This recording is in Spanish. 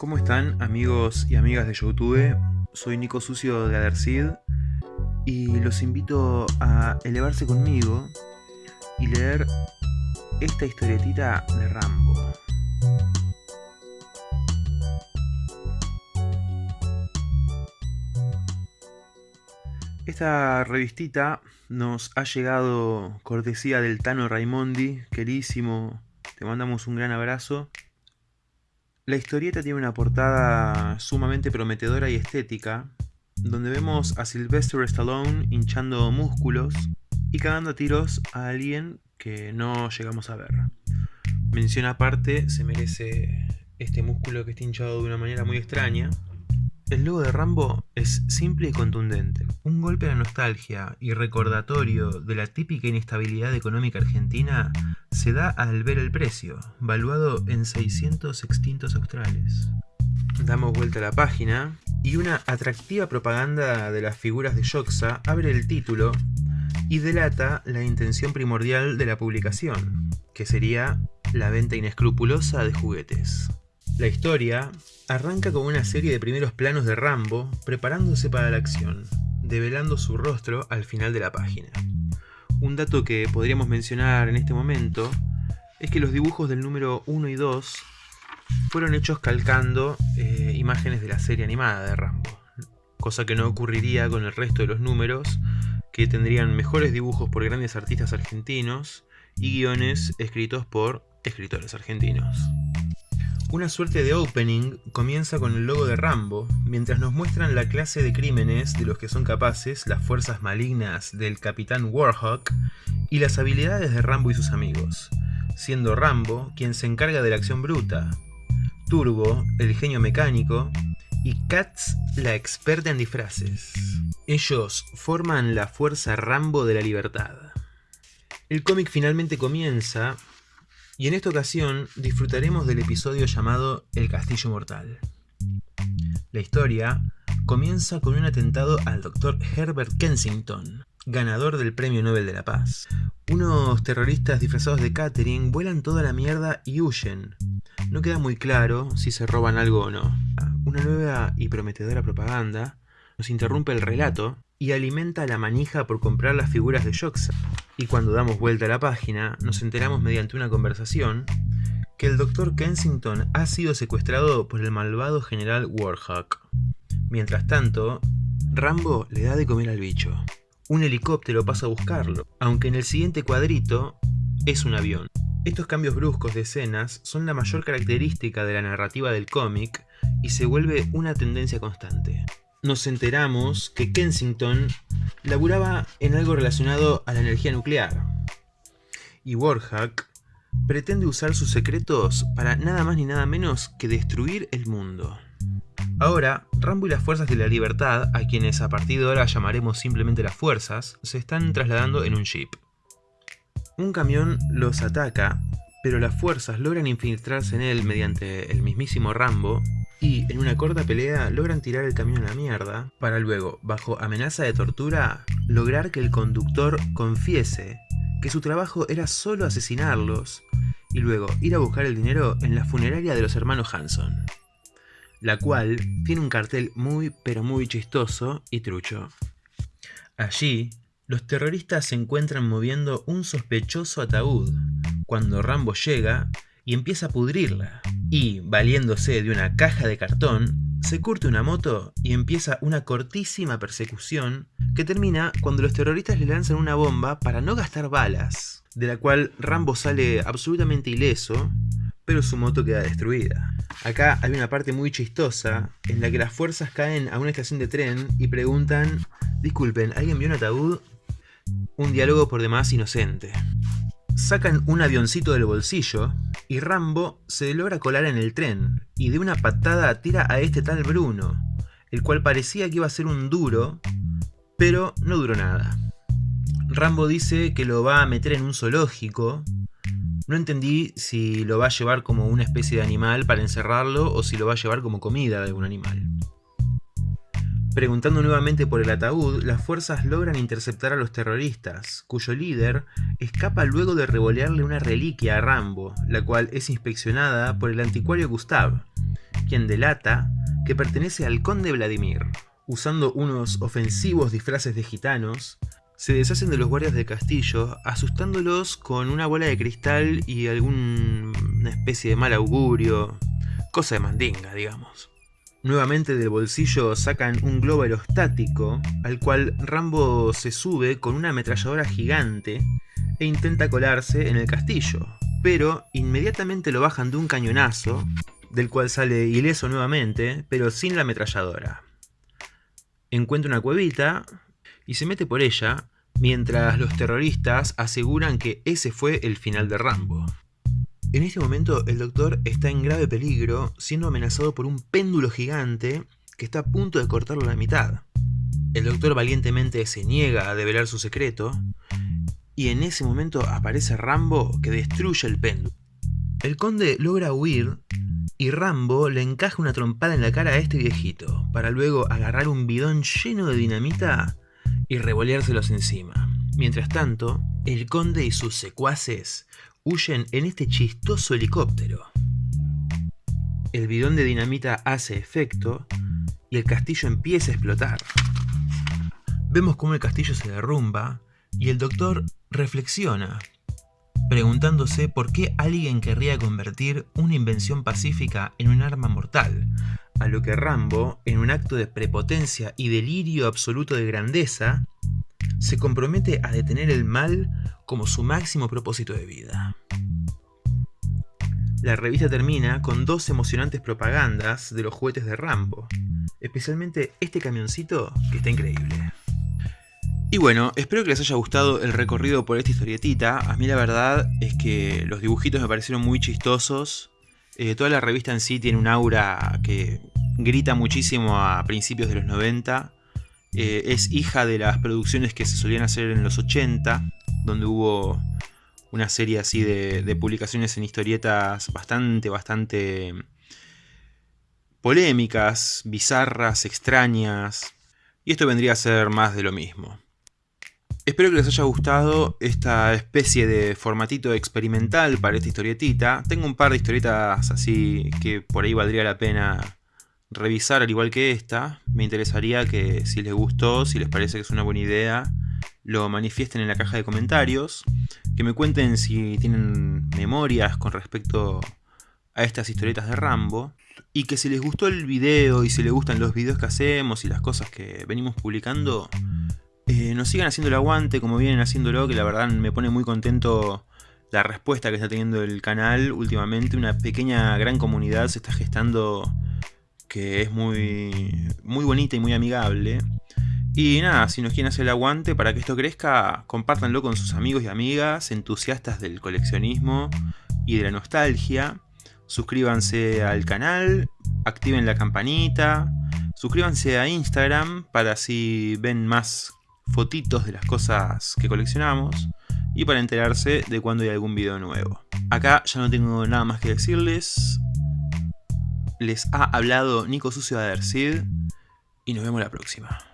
¿Cómo están amigos y amigas de YouTube? Soy Nico Sucio de Adercid y los invito a elevarse conmigo y leer esta historietita de Rambo. Esta revistita nos ha llegado cortesía del Tano Raimondi, querísimo, te mandamos un gran abrazo. La historieta tiene una portada sumamente prometedora y estética, donde vemos a Sylvester Stallone hinchando músculos y cagando tiros a alguien que no llegamos a ver. Mención aparte, se merece este músculo que está hinchado de una manera muy extraña, el logo de Rambo es simple y contundente. Un golpe a la nostalgia y recordatorio de la típica inestabilidad económica argentina se da al ver el precio, valuado en 600 extintos australes. Damos vuelta a la página y una atractiva propaganda de las figuras de Yoxa abre el título y delata la intención primordial de la publicación, que sería la venta inescrupulosa de juguetes. La historia arranca con una serie de primeros planos de Rambo preparándose para la acción, develando su rostro al final de la página. Un dato que podríamos mencionar en este momento es que los dibujos del número 1 y 2 fueron hechos calcando eh, imágenes de la serie animada de Rambo, cosa que no ocurriría con el resto de los números, que tendrían mejores dibujos por grandes artistas argentinos y guiones escritos por escritores argentinos. Una suerte de opening comienza con el logo de Rambo, mientras nos muestran la clase de crímenes de los que son capaces las fuerzas malignas del Capitán Warhawk y las habilidades de Rambo y sus amigos, siendo Rambo quien se encarga de la acción bruta, Turbo el genio mecánico y Katz la experta en disfraces. Ellos forman la fuerza Rambo de la libertad. El cómic finalmente comienza y en esta ocasión disfrutaremos del episodio llamado El Castillo Mortal. La historia comienza con un atentado al Dr. Herbert Kensington, ganador del Premio Nobel de la Paz. Unos terroristas disfrazados de Catherine vuelan toda la mierda y huyen. No queda muy claro si se roban algo o no. Una nueva y prometedora propaganda nos interrumpe el relato y alimenta la manija por comprar las figuras de Joxa. Y cuando damos vuelta a la página, nos enteramos mediante una conversación que el Dr. Kensington ha sido secuestrado por el malvado general Warhawk. Mientras tanto, Rambo le da de comer al bicho. Un helicóptero pasa a buscarlo, aunque en el siguiente cuadrito es un avión. Estos cambios bruscos de escenas son la mayor característica de la narrativa del cómic y se vuelve una tendencia constante nos enteramos que Kensington laburaba en algo relacionado a la energía nuclear. Y Warhawk pretende usar sus secretos para nada más ni nada menos que destruir el mundo. Ahora, Rambo y las Fuerzas de la Libertad, a quienes a partir de ahora llamaremos simplemente las Fuerzas, se están trasladando en un jeep. Un camión los ataca, pero las fuerzas logran infiltrarse en él mediante el mismísimo Rambo y en una corta pelea logran tirar el camión a la mierda, para luego, bajo amenaza de tortura, lograr que el conductor confiese que su trabajo era solo asesinarlos, y luego ir a buscar el dinero en la funeraria de los hermanos Hanson, la cual tiene un cartel muy pero muy chistoso y trucho. Allí, los terroristas se encuentran moviendo un sospechoso ataúd, cuando Rambo llega y empieza a pudrirla y, valiéndose de una caja de cartón, se curte una moto y empieza una cortísima persecución que termina cuando los terroristas le lanzan una bomba para no gastar balas, de la cual Rambo sale absolutamente ileso, pero su moto queda destruida. Acá hay una parte muy chistosa en la que las fuerzas caen a una estación de tren y preguntan, disculpen, ¿alguien vio un ataúd? Un diálogo por demás inocente. Sacan un avioncito del bolsillo y Rambo se logra colar en el tren y de una patada tira a este tal Bruno, el cual parecía que iba a ser un duro, pero no duró nada. Rambo dice que lo va a meter en un zoológico. No entendí si lo va a llevar como una especie de animal para encerrarlo o si lo va a llevar como comida de algún animal. Preguntando nuevamente por el ataúd, las fuerzas logran interceptar a los terroristas, cuyo líder escapa luego de revolearle una reliquia a Rambo, la cual es inspeccionada por el anticuario Gustav, quien delata que pertenece al conde Vladimir. Usando unos ofensivos disfraces de gitanos, se deshacen de los guardias del castillo, asustándolos con una bola de cristal y alguna especie de mal augurio, cosa de mandinga, digamos. Nuevamente del bolsillo sacan un globo aerostático, al cual Rambo se sube con una ametralladora gigante e intenta colarse en el castillo, pero inmediatamente lo bajan de un cañonazo, del cual sale ileso nuevamente, pero sin la ametralladora. Encuentra una cuevita y se mete por ella, mientras los terroristas aseguran que ese fue el final de Rambo. En este momento el doctor está en grave peligro, siendo amenazado por un péndulo gigante que está a punto de cortarlo a la mitad. El doctor valientemente se niega a develar su secreto, y en ese momento aparece Rambo que destruye el péndulo. El conde logra huir y Rambo le encaja una trompada en la cara a este viejito, para luego agarrar un bidón lleno de dinamita y revoleárselos encima. Mientras tanto, el conde y sus secuaces huyen en este chistoso helicóptero. El bidón de dinamita hace efecto y el castillo empieza a explotar. Vemos cómo el castillo se derrumba y el doctor reflexiona, preguntándose por qué alguien querría convertir una invención pacífica en un arma mortal, a lo que Rambo, en un acto de prepotencia y delirio absoluto de grandeza, se compromete a detener el mal como su máximo propósito de vida. La revista termina con dos emocionantes propagandas de los juguetes de Rambo, especialmente este camioncito que está increíble. Y bueno, espero que les haya gustado el recorrido por esta historietita. A mí la verdad es que los dibujitos me parecieron muy chistosos. Eh, toda la revista en sí tiene un aura que grita muchísimo a principios de los 90. Eh, es hija de las producciones que se solían hacer en los 80, donde hubo una serie así de, publicaciones en historietas bastante, bastante polémicas, bizarras, extrañas. Y esto vendría a ser más de lo mismo. Espero que les haya gustado esta especie de formatito experimental para esta historietita. Tengo un par de historietas así que por ahí valdría la pena revisar al igual que esta. Me interesaría que si les gustó, si les parece que es una buena idea, lo manifiesten en la caja de comentarios. Que me cuenten si tienen memorias con respecto a estas historietas de Rambo. Y que si les gustó el video y si les gustan los videos que hacemos y las cosas que venimos publicando, eh, nos sigan haciendo el aguante como vienen haciéndolo, que la verdad me pone muy contento la respuesta que está teniendo el canal últimamente. Una pequeña gran comunidad se está gestando que es muy, muy bonita y muy amigable. Y nada, si nos quieren hacer el aguante para que esto crezca, compártanlo con sus amigos y amigas entusiastas del coleccionismo y de la nostalgia. Suscríbanse al canal, activen la campanita, suscríbanse a Instagram para así ven más fotitos de las cosas que coleccionamos y para enterarse de cuando hay algún video nuevo. Acá ya no tengo nada más que decirles, les ha hablado Nico Sucio de Adercid y nos vemos la próxima.